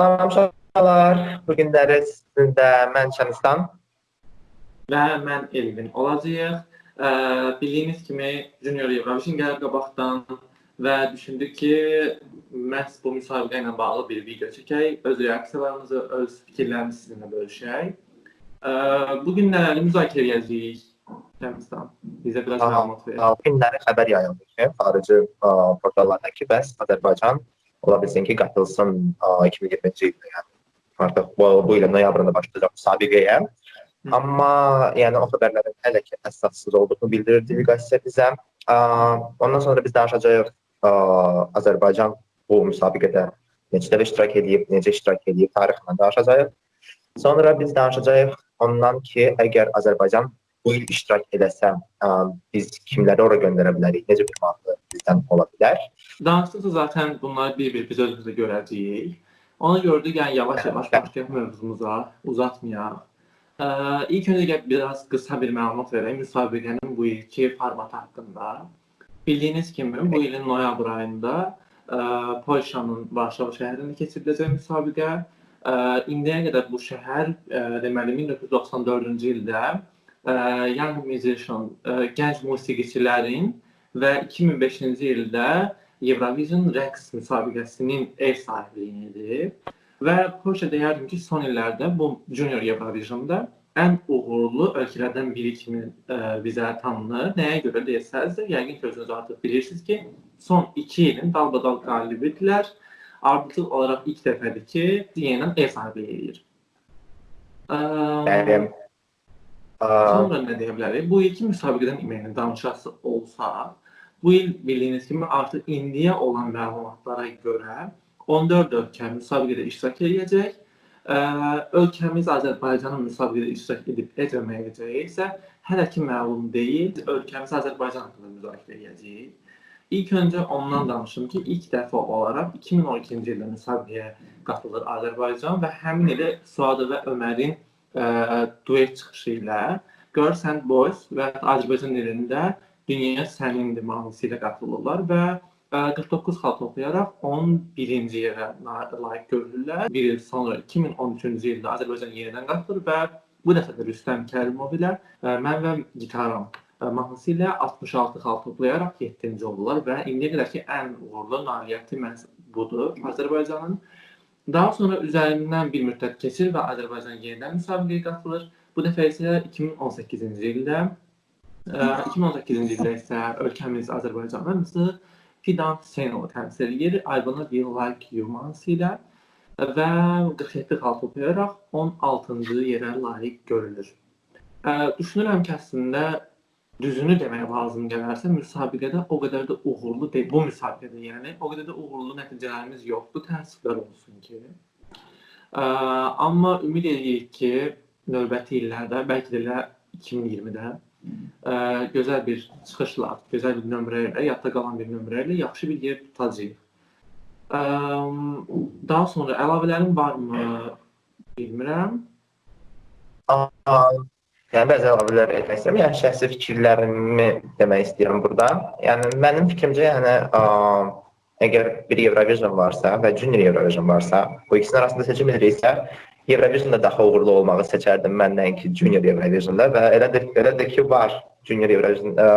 Salam uşaqlar. Bu günləri sizinlə mən Şənistan və mən Elvin olacağıq. Ə, bildiyiniz kimi Junior Eurovision gəlir qabaqdan və düşündük ki, məhz bu müsabiqə ilə bağlı bir video çəkək, öz reaksiyalarımızı, öz fikirlərimizi sizinlə bölüşək. Ə, bu gün nələri müzakirə edəcəyik? Şənistan, bizə biraz məlumat ver. Bu günləri xəbər yayıldı ki, xarici ə, portallarda ki, bəs Azərbaycan ola bilsin ki, qatılsın ə, 2020-ci ildə, yəni artıq bu, bu ilin noyabrında başlayacaq müsabiqəyə. Amma yəni o xəbərlərin hələ ki əsassız olduğunu bildirir delegasiya bizə. Ə, ondan sonra biz danışacağıq ə, Azərbaycan bu müsabiqədə necə dəfə iştirak edib, necə iştirak edib, tarixlə danışacağıq. Sonra biz danışacağıq ondan ki, əgər Azərbaycan bu il iştirak edəsə, ə, biz kimləri ora göndərə bilərik? Necə bir maraqlı bizdən ola bilər? Danışdıqca zaten bunları bir-bir biz özümüzdə görəcəyik. Ona görə də yəni yavaş-yavaş başlayaq mövzumuza, uzatmayaq. Ə, ilk öncə biraz qısa bir məlumat verək müsabiqənin bu ilki formatı haqqında. Bildiyiniz kimi bu ilin noyabr ayında ə, Polşanın Varşava şəhərində keçiriləcək müsabiqə. Ə, indiyə qədər bu şəhər ə, deməli 1994-cü ildə Young Musician, ə, gənc musiqiçilərin və 2005-ci ildə Eurovision rəqs müsabiqəsinin ev sahibliyini edib və Polşa deyərdim ki, son illərdə bu Junior Eurovisionda ən uğurlu ölkələrdən biri kimi ə, bizə tanınır. Nəyə görə desəz, yəqin ki, özünüz artıq bilirsiniz ki, son 2 ilin dalbadal qalibidirlər. Artıq olaraq ilk dəfədir ki, CNN ev sahibliyi edir. Bəli. Sonra nə deyə bilərik? Bu iki müsabiqədən iməyinin danışası olsa, bu il bildiyiniz kimi artıq indiyə olan məlumatlara görə 14 ölkə müsabiqədə iştirak edəcək. Ölkəmiz Azərbaycanın müsabiqədə iştirak edib etməməyəcəyi isə hələ ki məlum deyil. Ölkəmiz Azərbaycan haqqında müzakirə edəcəyik. İlk öncə ondan danışım ki, ilk dəfə olaraq 2012-ci ildə müsabiqəyə qatılır Azərbaycan və həmin ili Suadı və Ömərin ə, duet çıxışı ilə Girl Sand Boys və Azərbaycan dilində Dünya Sənindir mahnısı ilə qatılırlar və 49 xal toplayaraq 11-ci yerə layiq görülürlər. Bir il sonra 2013-cü ildə Azərbaycan yenidən qatılır və bu dəfə də Rüstəm Kərimov ilə mən və gitaram mahnısı ilə 66 xal toplayaraq 7-ci oldular və indiyə qədərki ən uğurlu nailiyyəti məhz budur Azərbaycanın. Daha sonra üzərindən bir müddət keçir və Azərbaycan yenidən müsabiqəyə qatılır. Bu dəfə isə 2018-ci ildə 2018-ci ildə isə ölkəmiz Azərbaycanımızı Fidan Hüseynova təmsil edir. Wanna Be Like You mahnısı ilə və 47 xal toplayaraq 16-cı yerə layiq görülür. Düşünürəm ki, əslində düzünü demək lazım gələrsə, müsabiqədə o qədər də uğurlu deyil. Bu müsabiqədə yəni o qədər də uğurlu nəticələrimiz yoxdur. Təəssüflər olsun ki. Ə, amma ümid edirik ki, növbəti illərdə, bəlkə də elə 2020-də ə, gözəl bir çıxışla, gözəl bir nömrə ilə, yadda qalan bir nömrə ilə yaxşı bir yer tutacağıq. Ə, daha sonra əlavələrin varmı bilmirəm. Yəni bəzi əlavələr etmək istəyirəm. Yəni şəxsi fikirlərimi demək istəyirəm burada. Yəni mənim fikrimcə, yəni ə, əgər bir Eurovision varsa və Junior Eurovision varsa, bu ikisinin arasında seçim ediriksə, Eurovisionda daha uğurlu olmağı seçərdim mən nəinki Junior Eurovisionda və elədir, elədir ki, var Junior Eurovision, ə,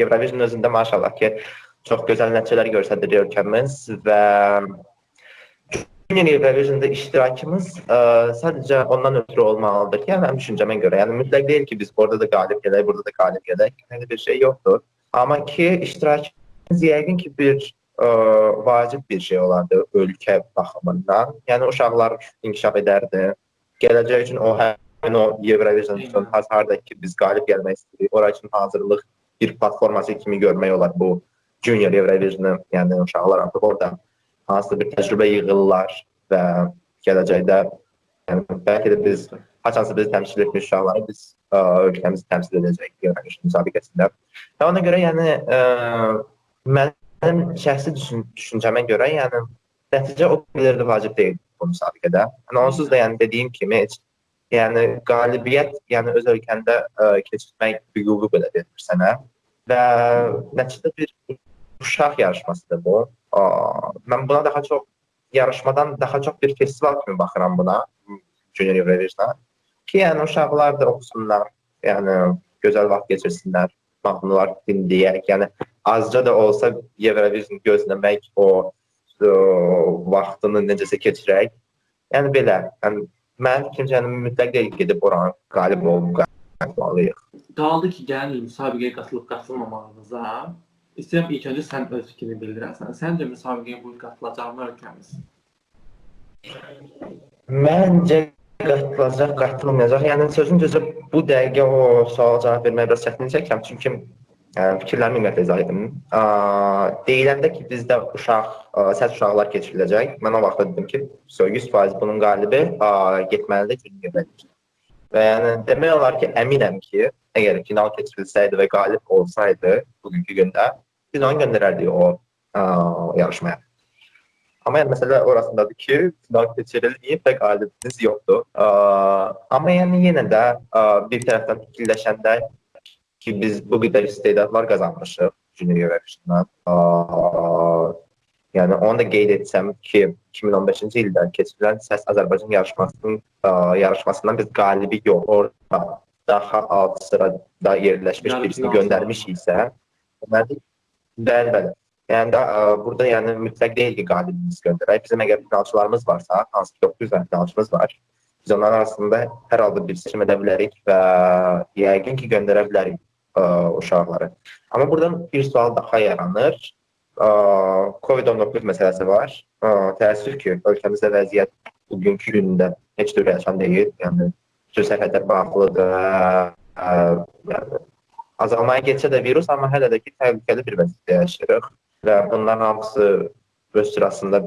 Eurovision özündə maşallah ki, çox gözəl nəticələr göstərir ölkəmiz və Junior Eurovisionda iştirakımız ə, sadəcə ondan ötürü olmalıdır ki, mənim düşüncəmə görə, yəni mütləq deyil ki, biz orada da qalib gələk, burada da qalib gələk, elə bir şey yoxdur. Amma ki, iştirakımız yəqin ki, bir ə, vacib bir şey olardı ölkə baxımından. Yəni uşaqlar inkişaf edərdi. Gələcək üçün o həmin o Eurovision üçün hazırda ki, biz qalib gəlmək istəyirik. Ora üçün hazırlıq bir platforması kimi görmək olar bu Junior Eurovision-ı. Yəni uşaqlar artıq orada hansısa bir təcrübə yığırlar və gələcəkdə yəni bəlkə də biz haçansa bizi təmsil etmiş uşaqları biz ə, ölkəmizi təmsil edəcəyik Eurovision müsabiqəsində. Və ona görə yəni ə, mənim şəxsi düşün düşüncəmə görə yəni nəticə o qədər də vacib deyil bu müsabiqədə. Yəni onsuz da yəni dediyim kimi heç yəni qalibiyyət yəni öz ölkəndə ə, keçirmək hüququ belə verir sənə və nəticədə bir uşaq yarışmasıdır bu. Aa, mən buna daha çox yarışmadan daha çox bir festival kimi baxıram buna, Junior Eurovision-a. Ki, yəni uşaqlar da oxusunlar, yəni gözəl vaxt keçirsinlər, mahnılar dinləyək, yəni azca da olsa Eurovision gözləmək, o, o vaxtını necəsə keçirək. Yəni belə, yəni mənim fikrimcə yəni mütləq deyil gedib oranı qalib olub qalmalıyıq. Qaldı ki, gəlin müsabiqəyə qatılıb qatılmamağınıza. İstəyirəm ilk öncə sən öz fikrini bildirəsən. Səncə müsabiqəyə bu il qatılacaqmı ölkəmiz? Məncə qatılacaq, qatılmayacaq. Yəni sözün düzü bu dəqiqə o suala cavab verməyə biraz çətinlik çəkirəm, çünki ə, fikirlərimi ümumiyyətlə izah edim. Deyiləndə ki, bizdə uşaq, ə, səs uşaqlar keçiriləcək. Mən o vaxt dedim ki, 100% bunun qalibi ə, getməlidir Junior Və yəni demək olar ki, əminəm ki, əgər final keçirilsəydi və qalib olsaydı bugünkü gündə, biz onu göndərərdik o ə, yarışmaya. Amma yəni məsələ orasındadır ki, final keçirilməyib və qalibimiz yoxdur. Ə, amma yəni yenə də ə, bir tərəfdən fikirləşəndə ki, biz bu qədər istedadlar qazanmışıq Junior Eurovision-dan. Yəni onu da qeyd etsəm ki, 2015-ci ildə keçirilən Səs Azərbaycan yarışmasının ə, yarışmasından biz qalibi yox, orada daha alt sırada yerləşmiş birisini göndərmişiksə, deməli bəli, bəli. Yəni də ə, burada yəni mütləq deyil ki, qalibimiz göndərək. Bizim əgər finalçılarımız varsa, hansı ki 900 dənə finalçımız var, biz onların arasında hər halda bir seçim edə bilərik və yəqin ki, göndərə bilərik ə, uşaqları. Amma buradan bir sual daha yaranır. COVID-19 məsələsi var. Təəssüf ki, ölkəmizdə vəziyyət bugünkü gündə heç də ürəçən deyil. Yəni bütün sərhədlər bağlıdır. Yəni azalmaya getsə də virus, amma hələ də ki, təhlükəli bir vəziyyətdə yaşayırıq və bunların hamısı öz sırasında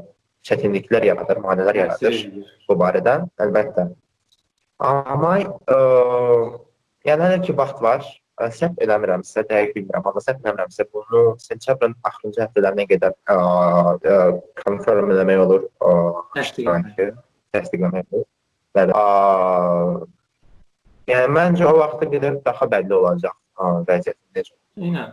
çətinliklər yaradır, maneələr yaradır bu barədə, əlbəttə. Amma ə, yəni hələ ki vaxt var. Səhv eləmirəmsə, dəqiq bilmirəm, amma səhv eləmirəmsə bunu sentyabrın axırıncı həftələrinə qədər confirm eləmək olur. Təsdiqləmək. Olur. Bəli. Yəni məncə o vaxta qədər daha bəlli olacaq vəziyyətin necə. Eynən.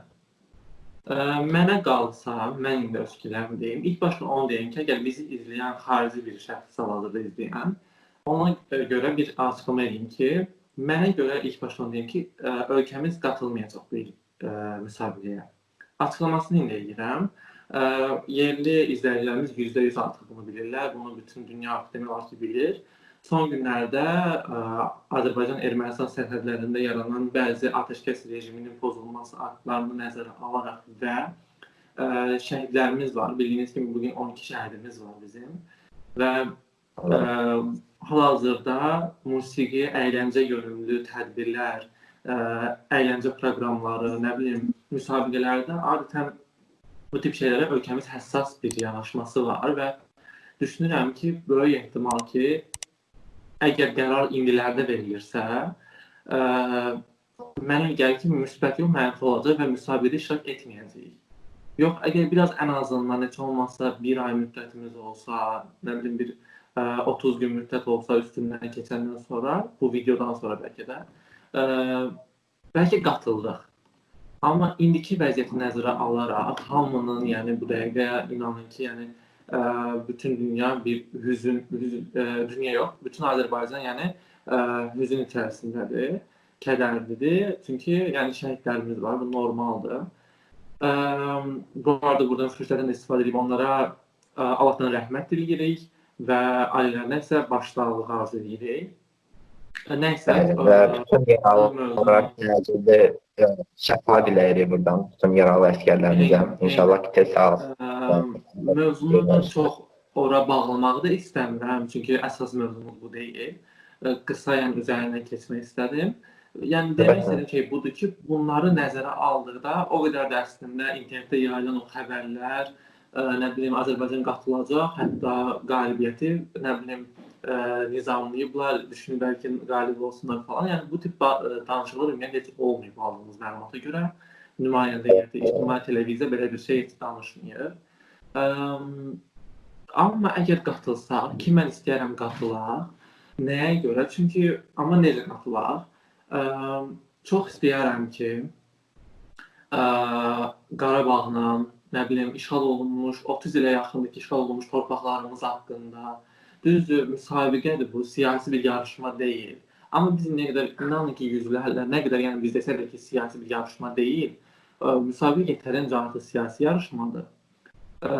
Mənə qalsa, mən indi öz fikirlərimi deyim. İlk başda onu deyim ki, əgər bizi izləyən xarici bir şəxs hal-hazırda izləyən, ona görə bir açıqlama edeyim ki, mənə görə ilk başda onu deyim ki, ölkəmiz qatılmayacaq bu il müsabiqəyə. Açıqlamasını indi edirəm. Yerli izləyicilərimiz %100 artıq bunu bilirlər. Bunu bütün dünya olar ki, bilir. Son günlərdə Azərbaycan-Ermənistan sərhədlərində yaranan bəzi atəşkəs rejiminin pozulması aktlarını nəzərə alaraq və ə, şəhidlərimiz var. Bildiyiniz kimi bu gün 12 şəhidimiz var bizim və ə, hal-hazırda musiqi, əyləncə yönümlü tədbirlər, ə, əyləncə proqramları, nə bilim, müsabiqələrdə adətən bu tip şeylərə ölkəmiz həssas bir yanaşması var və düşünürəm ki, böyük ehtimal ki, əgər qərar indilərdə verilirsə, ə, mənə gəlir ki, müsbət yox, mənfi olacaq və müsabiqədə iştirak etməyəcəyik. Yox, əgər biraz ən azından heç olmasa 1 ay müddətimiz olsa, nə bilim bir 30 gün müddət olsa üstündən keçəndən sonra, bu videodan sonra bəlkə də ə, bəlkə qatıldıq. Amma indiki vəziyyəti nəzərə alaraq hamının, yəni bu dəqiqə inanın ki, yəni bütün dünya bir hüzün, hüzün dünya yox, bütün Azərbaycan yəni hüzün içərisindədir, kədərlidir. Çünki yəni şəhidlərimiz var, bu normaldır. Bu arada buradan fürsətdən istifadə edib onlara Allahdan rəhmət diləyirik və ailələrinə isə başsağlığı arzu edirik. Nəysə, və bütün yaralı olaraq gələcəkdə şəfa diləyirik buradan bütün yaralı əsgərlərimizə. İnşallah ki, tez sağ Mövzunu da çox ora bağlamağı da istəmirəm, çünki əsas mövzumuz bu deyil. Qısa yəni üzərindən keçmək istədim. Yəni demək istədim ki, budur ki, bunları nəzərə aldıqda o qədər də əslində internetdə yayılan o xəbərlər, nə bilim Azərbaycan qatılacaq, hətta qalibiyyəti, nə bilim ə, nizamlayıblar, düşünürlər ki, qalib olsunlar falan. Yəni bu tip danışıqlar ümumiyyətlə heç olmayıb aldığımız məlumata görə. Nümayəndə heyəti, ictimai televiziya belə bir şey heç danışmır. Ə, amma əgər qatılsaq, ki mən istəyirəm qatılaq. Nəyə görə? Çünki amma necə qatılaq? Ə, çox istəyirəm ki, ə, Qarabağla nə bilim işğal olunmuş, 30 ilə yaxındır ki, işğal olunmuş torpaqlarımız haqqında. Düzdür, müsabiqədir bu, siyasi bir yarışma deyil. Amma biz nə qədər inanın ki, yüzlərlə, nə qədər yəni biz desək də ki, siyasi bir yarışma deyil, ə, müsabiqə yetərincə artıq siyasi yarışmadır. Ə,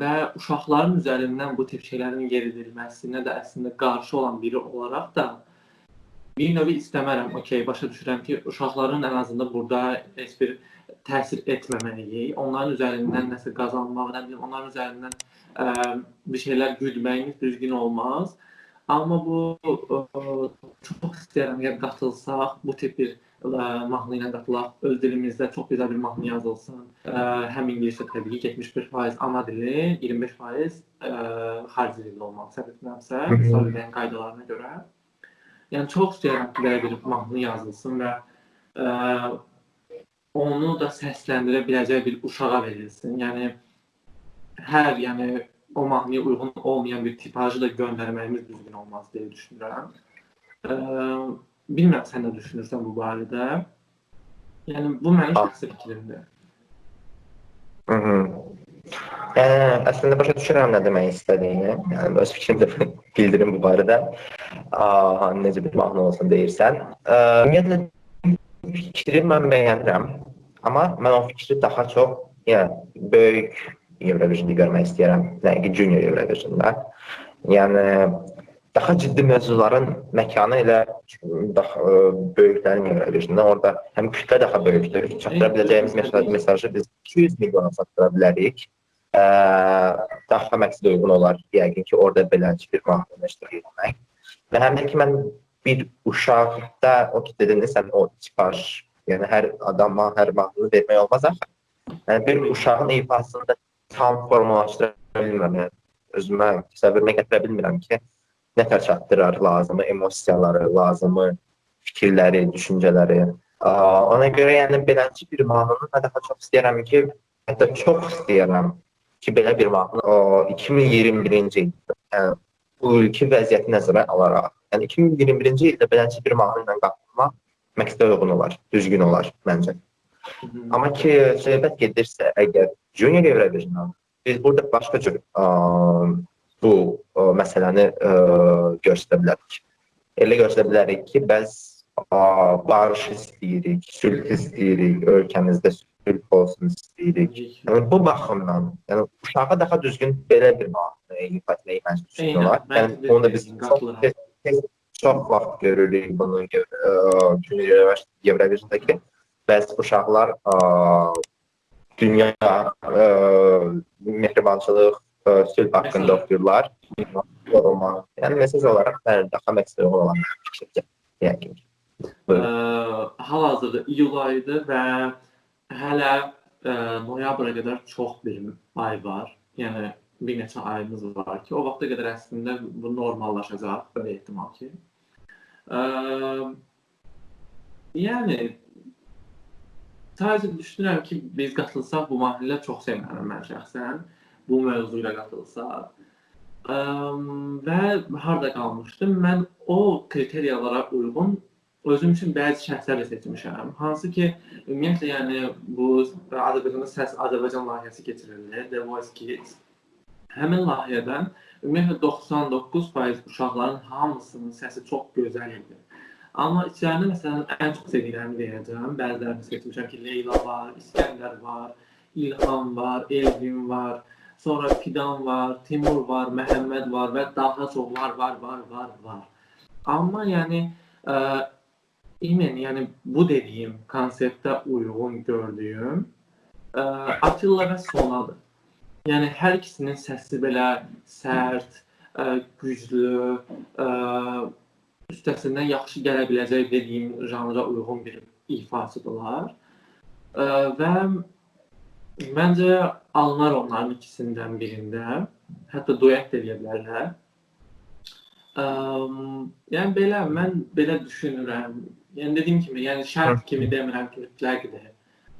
və uşaqların üzərindən bu tip şeylərin yeridilməsinə də əslində qarşı olan biri olaraq da bir növ istəmərəm. Okay, başa düşürəm ki, uşaqların ən azından burada heç bir təsir etməməliyik. Onların üzərindən nəsə qazanmaq, nə bilim, onların üzərindən ə, bir şeylər güdməyimiz düzgün olmaz. Amma bu ə, çox istəyirəm ki, qatılsaq, bu tip bir ə, mahnı ilə qatılaq. Öz dilimizdə çox gözəl bir mahnı yazılsın. Ə, həm ingiliscə təbii ki 75% ana dili, 25% ə, xarici dildə olmalı. Səhv etmirəmsə, müsabiqənin qaydalarına görə. Yəni çox istəyirəm ki, belə bir mahnı yazılsın və ə, onu da səsləndirə biləcək bir uşağa verilsin. Yəni hər, yəni o mahnıya uyğun olmayan bir tipajı da göndərməyimiz düzgün olmaz deyə düşünürəm. Ə, bilmirəm sən nə düşünürsən bu barədə? Yəni bu mənim şəxsi fikrimdir. Mhm. Yəni əslində başa düşürəm nə demək istədiyini. Yəni öz fikrimi də bildirim bu barədə. Aa, necə bir mahnı olsun deyirsən. Ümumiyyətlə fikri mən bəyənirəm. Amma mən o fikri daha çox yəni böyük Eurovision'da görmək istəyirəm. Nəinki junior Eurovision'da. Yəni daha ciddi mövzuların məkanı elə daha ə, böyüklərin Eurovision'da. Orada həm kütlə daha böyükdür. Çatdıra biləcəyimiz mesaj, mesajı biz 200 milyona çatdıra bilərik. Ə, daha məqsədə uyğun olar yəqin ki, orada beləncə bir mahnı iştirak etmək. Və həm də ki, mən bir uşaqda o ki dedin sən o tipaj Yəni hər adama hər mahnını vermək olmaz axı. Yəni bir uşağın ifasını da tam formalaşdıra bilmirəm. Yəni, özümə təsəvvürümə gətirə bilmirəm ki, nə tər çatdırar lazımı emosiyaları, lazımı fikirləri, düşüncələri. Ona görə yəni beləncə bir mahnını mən daha çox istəyirəm ki, hətta çox istəyirəm ki, belə bir mahnı 2021-ci ildə, yəni bu ilki vəziyyəti nəzərə alaraq, yəni 2021-ci ildə beləncə bir mahnı ilə qatılmaq məqsədə uyğun olar, düzgün olar məncə. Amma ki, söhbət gedirsə, əgər junior Eurovision biz burada başqa cür ə, bu ə, məsələni ə, göstərə bilərik. Elə göstərə bilərik ki, bəs ə, barış istəyirik, sülh istəyirik, ölkəmizdə sülh olsun istəyirik. Yəni bu baxımdan, yəni uşağa daha düzgün belə bir mahnı ifa etməyi məncə düzgün olar. Yəni onu da biz çox tez çox vaxt görürük bunu Eurovision-dakı bəzi uşaqlar ə, dünya ə, mehribançılıq, ə, sülh haqqında oxuyurlar. Yəni mesaj olaraq mən daha məqsəd olan fikircə yəqin ki. Hal-hazırda iyul ayıdır və hələ ə, noyabra qədər çox bir ay var. Yəni bir neçə ayımız var ki, o vaxta qədər əslində bu normallaşacaq, belə ehtimal ki. Ə, yəni sadəcə düşünürəm ki, biz qatılsaq bu mahnıya çox sevinərəm mən şəxsən. Bu mövzu ilə qatılsaq. Ə, və harda qalmışdım? Mən o kriteriyalara uyğun özüm üçün bəzi şəxslər də seçmişəm. Hansı ki, ümumiyyətlə yəni bu Azərbaycanda səs Azərbaycan layihəsi keçirildi, The Voice Kids. Həmin layihədən ümumiyyətlə 99% uşaqların hamısının səsi çox gözəl idi. Amma içəridə məsələn ən çox sevdiklərimi deyəcəm. Bəzilərini seçmişəm ki, Leyla var, İskəndər var, İlham var, Elvin var, sonra Fidan var, Timur var, Məhəmməd var və daha çoxlar var, var, var, var. Amma yəni ə, imen, yəni bu dediyim konseptə uyğun gördüyüm ə, Atilla və Sonadır. Yəni hər ikisinin səsi belə sərt, ə, güclü, ə, üstəsindən yaxşı gələ biləcək dediyim janra uyğun bir ifasıdırlar. Ə, və məncə alınar onların ikisindən birində. Hətta duet də edə bilərlər. Ə, yəni belə mən belə düşünürəm. Yəni dediyim kimi, yəni şərt kimi demirəm ki, mütləqdir.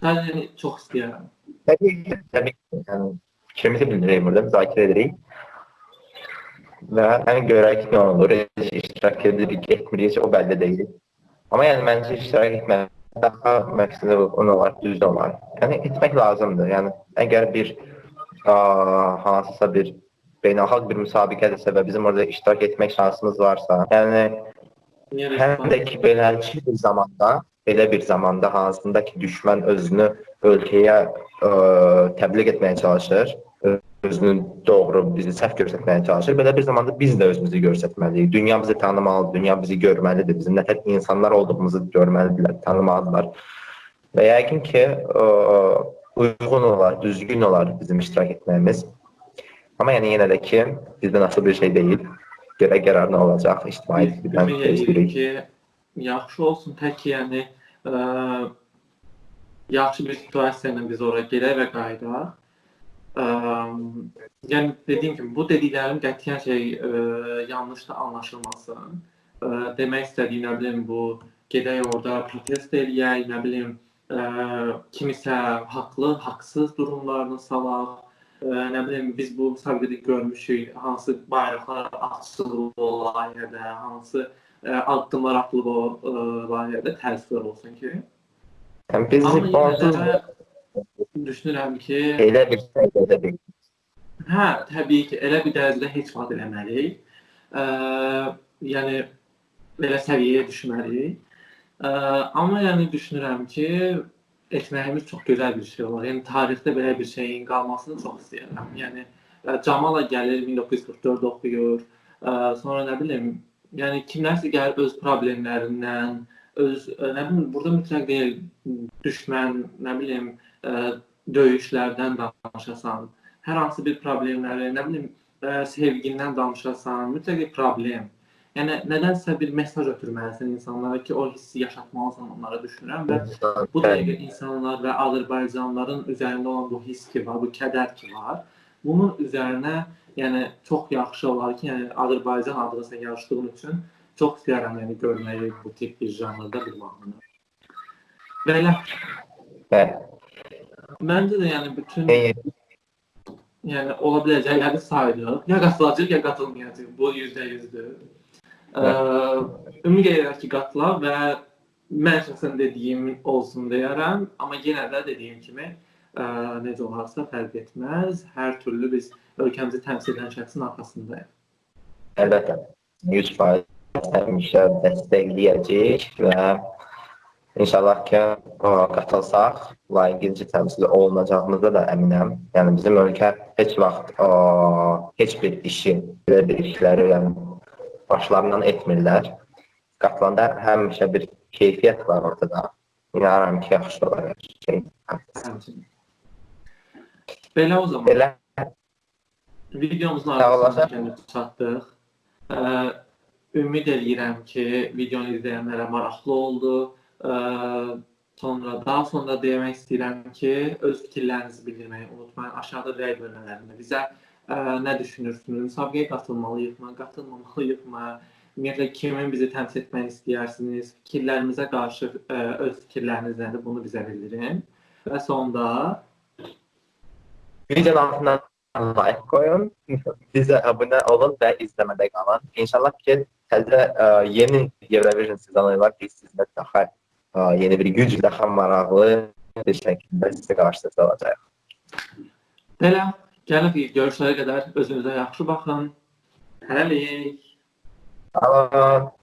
Sadəcə yəni, çox istəyirəm. Təbii ki, təbii ki. Yəni fikrimizi bildirək burada, müzakirə edirik. Və yəni görək nə olur, iştirak edirik, etmirik, o bəlli deyil. Amma yəni məncə iştirak etmək daha məqsədi on olar, düz olar. Yəni etmək lazımdır. Yəni əgər bir ə, hansısa bir beynəlxalq bir müsabiqədirsə və bizim orada iştirak etmək şansımız varsa, yəni həm də ki beləliklə bir zamanda, belə bir zamanda hansında ki düşmən özünü ölkəyə ə, təbliğ etməyə çalışır, özünün doğru bizi səhv göstərməyə çalışır. Belə bir zamanda biz də özümüzü göstərməliyik. Dünya bizi tanımalıdır, dünya bizi görməlidir. Bizim nə tək insanlar olduğumuzu görməlidirlər, tanımalıdırlar. Və yəqin ki, ə, uyğun olar, düzgün olar bizim iştirak etməyimiz. Amma yəni yenə də ki, bizdən asılı bir şey deyil. Görə qərar nə olacaq, ictimai birdən gözləyirik ki, yaxşı olsun, tək yəni ə, yaxşı bir situasiya ilə biz ora gedək və qayıdaq. Ə, yəni dediyim kimi bu dediklərim qətiyyən şey ə, yanlış da anlaşılmasın. Ə, demək istədiyim nə bilim bu gedək orada protest eləyək, nə bilim ə, kimisə haqlı, haqsız durumlarını salaq nə bilim biz bu müsabiqədə görmüşük hansı bayraqlar açılıb o layihədə, hansı ə, addımlar atılıb o ə, layihədə təəssüflər olsun ki. Yəni biz onsuz düşünürəm ki, elə bir bilmirik. Hə, təbii ki, elə bir dərəcədə heç vaxt eləməliyik. Ə, yəni belə səviyyəyə düşməliyik. Ə, amma yəni düşünürəm ki, etməyimiz çox gözəl bir şey olar. Yəni tarixdə belə bir şeyin qalmasını çox istəyirəm. Yəni ə, Camala gəlir 1944 oxuyur. Ə, sonra nə bilim, yəni kimlərsə gəlir öz problemlərindən, öz ə, nə bilim, burada mütləq deyil düşmən, nə bilim, ə, döyüşlərdən danışasan, hər hansı bir problemləri, nə bilim, ə, sevgindən danışasan, mütləq bir problem Yəni nədənsə bir mesaj ötürməlisən insanlara ki, o hissi yaşatmalısan onlara düşünürəm və bu dəqiqə insanlar və Azərbaycanlıların üzərində olan bu hiss ki var, bu kədər ki var, bunun üzərinə yəni çox yaxşı olar ki, yəni Azərbaycan adına sən yarışdığın üçün çox istəyirəm yəni görməyi bu tip bir janrda bir mahnını. Belə. Bəli. Məncə də yəni bütün yəni ola biləcəkləri saydıq. Ya qatılacaq, ya qatılmayacaq. Bu 100%-dür. Ümid edirəm ki, qatılar və mən şəxsən dediyim olsun deyərəm, amma yenə də dediyim kimi ə, necə olarsa fərq etməz. Hər türlü biz ölkəmizi təmsil edən şəxsin arxasındayıq. Əlbəttə. 100% həmişə dəstəkləyəcəyik və İnşallah ki, qatılsaq, layiqincə təmsil olunacağımıza da əminəm. Yəni bizim ölkə heç vaxt o, heç bir işi, belə bir işləri yəni başlarından etmirlər. Qatılanda həmişə bir keyfiyyət var ortada. İnanıram ki, yaxşı olar. Belə o zaman. Belə videomuzun arxasına çatdıq. Ə, ümid edirəm ki, videonu izləyənlərə maraqlı oldu. Ə, sonra daha sonra demək istəyirəm ki, öz fikirlərinizi bildirməyi unutmayın. Aşağıda rəy bölmələrində bizə ə, nə düşünürsünüz? Müsabiqəyə qatılmalıyıqmı, qatılmamalıyıqmı? Ümumiyyətlə kimin bizi təmsil etməni istəyirsiniz? Fikirlərimizə qarşı ə, öz fikirləriniz nədir? Bunu bizə bildirin. Və sonda videonun altına like qoyun, bizə abunə olun və izləmədə qalın. İnşallah ki, təzə ə, yeni Eurovision sezonu var ki, sizdə daha ə, yeni bir güc, daha maraqlı bir şəkildə sizə qarşınızda olacaq. Belə Gəlib görüşlərə qədər özünüzə yaxşı baxın. Hələlik. Olun.